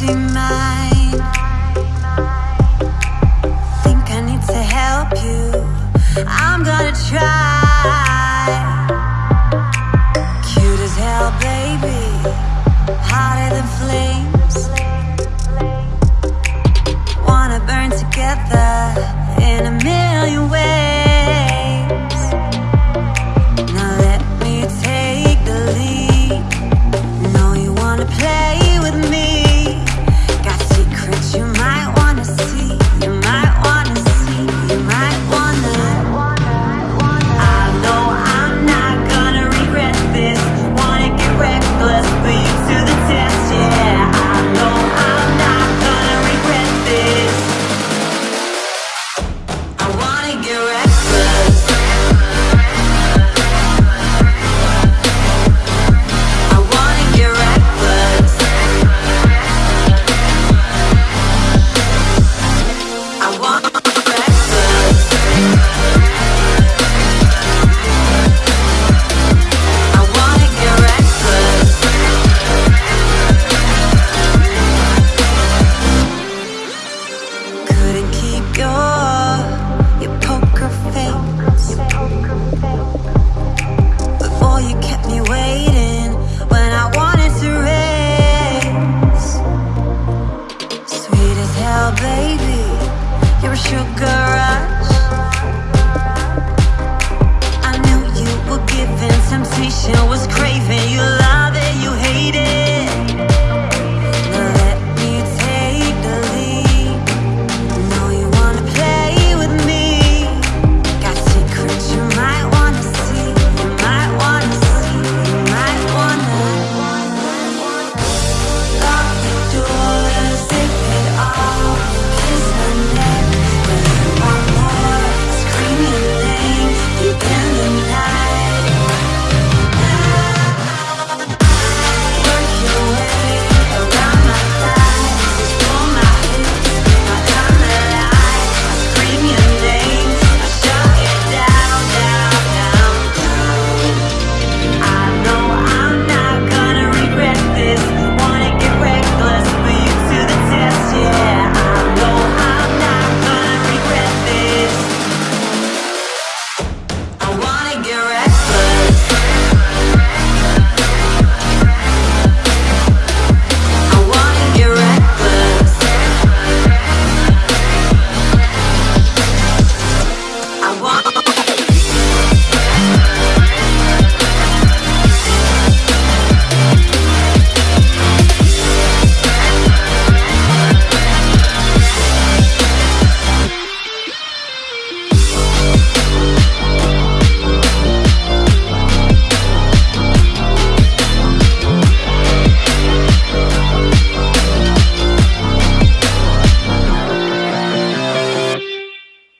Think I need to help you. I'm gonna try. Cute as hell, baby. Hotter than flames. Wanna burn together In a million ways. Play now, baby. You're a sugar rush. I knew you were giving temptation was crazy